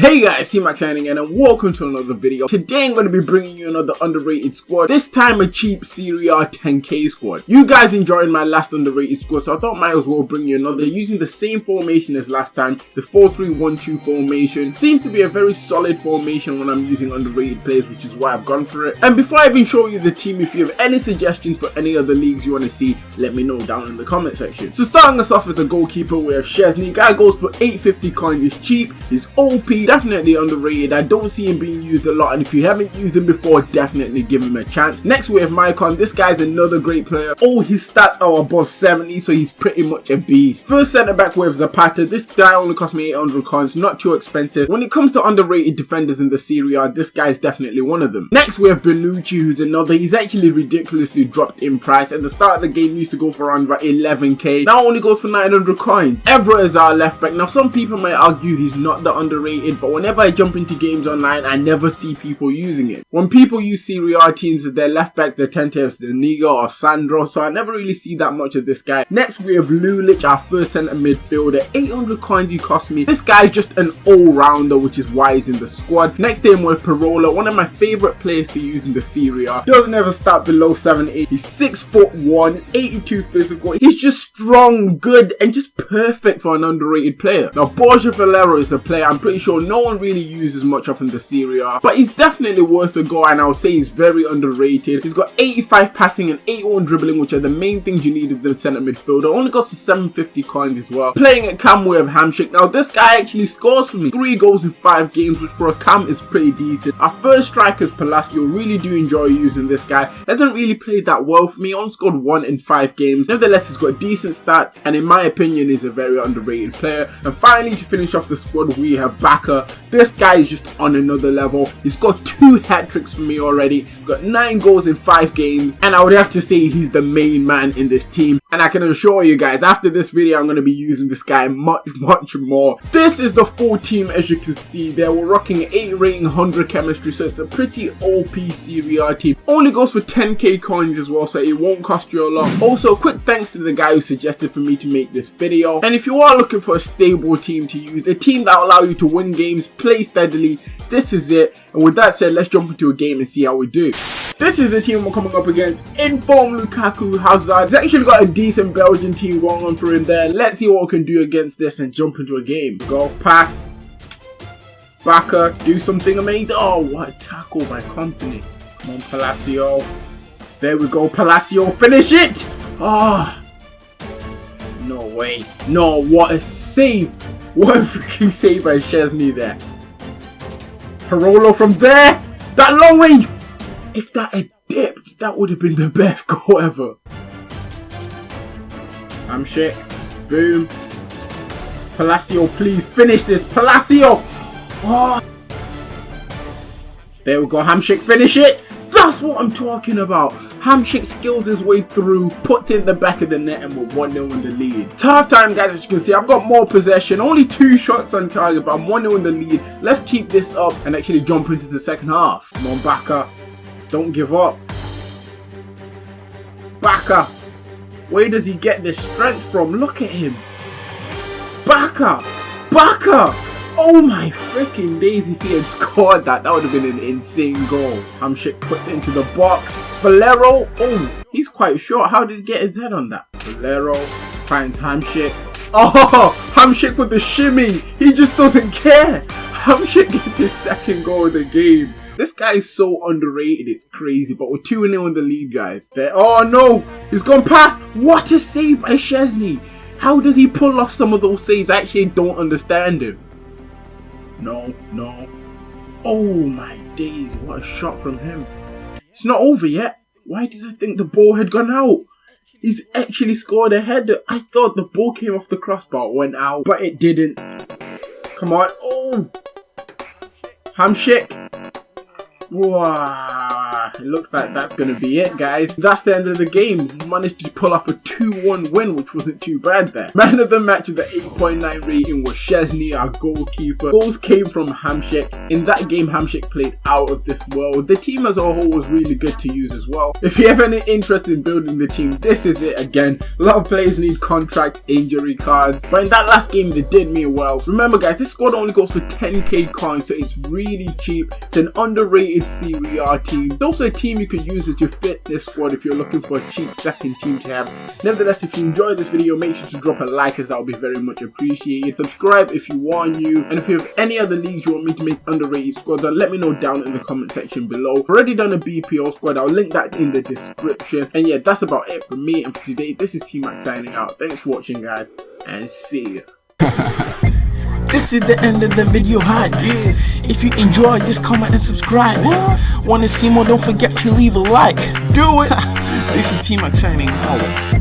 Hey guys, C-Max signing in and welcome to another video. Today I'm going to be bringing you another underrated squad, this time a cheap Serie A 10k squad. You guys enjoyed my last underrated squad so I thought I might as well bring you another using the same formation as last time, the 4-3-1-2 formation. Seems to be a very solid formation when I'm using underrated players which is why I've gone for it. And before I even show you the team, if you have any suggestions for any other leagues you want to see, let me know down in the comment section. So starting us off with the goalkeeper we have Szczęsny. guy goes for 850 coins, he's cheap, he's OP, definitely underrated. I don't see him being used a lot and if you haven't used him before, definitely give him a chance. Next we have Maicon. This guy's another great player. All his stats are above 70 so he's pretty much a beast. First centre back with Zapata. This guy only cost me 800 coins, not too expensive. When it comes to underrated defenders in the Serie A, this guy's definitely one of them. Next we have Bonucci who's another. He's actually ridiculously dropped in price. At the start of the game used to go for around about 11k. Now only goes for 900 coins. Evra is our left back. Now some people might argue he's not the underrated but whenever I jump into games online, I never see people using it. When people use Serie teams their left backs, they tend to have or Sandro, so I never really see that much of this guy. Next, we have Lulic, our first centre midfielder. 800 coins he cost me. This guy is just an all-rounder, which is why he's in the squad. Next name with Parolo, one of my favourite players to use in the Serie A. Doesn't ever start below 7'8". He's 6 foot 1, 82 physical. He's just strong, good, and just perfect for an underrated player. Now, Borja Valero is a player I'm pretty sure no one really uses much of in the Serie A, but he's definitely worth a go and I would say he's very underrated. He's got 85 passing and 81 dribbling, which are the main things you need in the centre midfielder. Only goes for 750 coins as well. Playing at Cam we have Hamsik. Now this guy actually scores for me. 3 goals in 5 games, which for a Cam is pretty decent. Our first striker is Palacio. Really do enjoy using this guy. Hasn't really played that well for me. Only scored 1 in 5 games. Nevertheless, he's got decent stats and in my opinion is a very underrated player. And finally to finish off the squad we have Bacca. This guy is just on another level. He's got two hat tricks for me already. Got 9 goals in 5 games. And I would have to say he's the main man in this team. And I can assure you guys, after this video, I'm going to be using this guy much, much more. This is the full team as you can see there. We're rocking 8 rating, 100 chemistry. So it's a pretty OP A team. Only goes for 10k coins as well. So it won't cost you a lot. Also, quick thanks to the guy who suggested for me to make this video. And if you are looking for a stable team to use, a team that will allow you to win games, play steadily, this is it. And with that said, let's jump into a game and see how we do. This is the team we're coming up against. Inform Lukaku Hazard. He's actually got a decent Belgian team going on for him there. Let's see what we can do against this and jump into a game. Go, pass. Bacca, do something amazing. Oh, what a tackle by Kompany. Come on, Palacio. There we go, Palacio. Finish it! Ah. Oh, no way. No, what a save. What a freaking save by Szczęsny there. Parolo from there. That long range. If that had dipped, that would have been the best goal ever. I'm Hamsik. Boom. Palacio, please finish this. Palacio. Oh. There we go. Hamsik, finish it. That's what I'm talking about. Hamsik skills his way through, puts in the back of the net and we're 1-0 in the lead. Half time guys as you can see, I've got more possession, only two shots on target but I'm 1-0 in the lead. Let's keep this up and actually jump into the second half. Come on Bacca, don't give up. Bacca, where does he get this strength from? Look at him. Bacca, Bacca. Oh my freaking days, if he had scored that, that would have been an insane goal. Hamsik puts it into the box. Valero, oh, he's quite short. How did he get his head on that? Valero finds Hamsik. Oh, Hamsik with the shimmy. He just doesn't care. Hamsik gets his second goal of the game. This guy is so underrated, it's crazy. But we're 2-0 in the lead, guys. Oh no, he's gone past. What a save by Szczęsny. How does he pull off some of those saves? I actually don't understand him. No, no. Oh my days, what a shot from him. It's not over yet. Why did I think the ball had gone out? He's actually scored a header. I thought the ball came off the crossbar, went out, but it didn't. Come on. Oh! Hamsik. Wow. It looks like that's going to be it, guys. That's the end of the game. Managed to pull off a 2-1 win, which wasn't too bad there. Man of the match with the 8.9 rating was Szczęsny, our goalkeeper. Goals came from Hamsik. In that game, Hamsik played out of this world. The team as a whole was really good to use as well. If you have any interest in building the team, this is it again. A lot of players need contract injury cards, but in that last game, they did me well. Remember guys, this squad only goes for 10k coins, so it's really cheap. It's an underrated Serie team. Also a team you could use as your fitness squad if you're looking for a cheap second team to have. Nevertheless, if you enjoyed this video, make sure to drop a like as that would be very much appreciated. Subscribe if you want new, and if you have any other leagues you want me to make underrated squad, then let me know down in the comment section below. I've already done a BPO squad, I'll link that in the description. And yeah, that's about it for me and for today. This is T-Mac signing out. Thanks for watching guys, and see you. This is the end of the video hype. If you enjoy, just comment and subscribe. Wanna see more? Don't forget to leave a like. Do it! This is Team Mac signing out.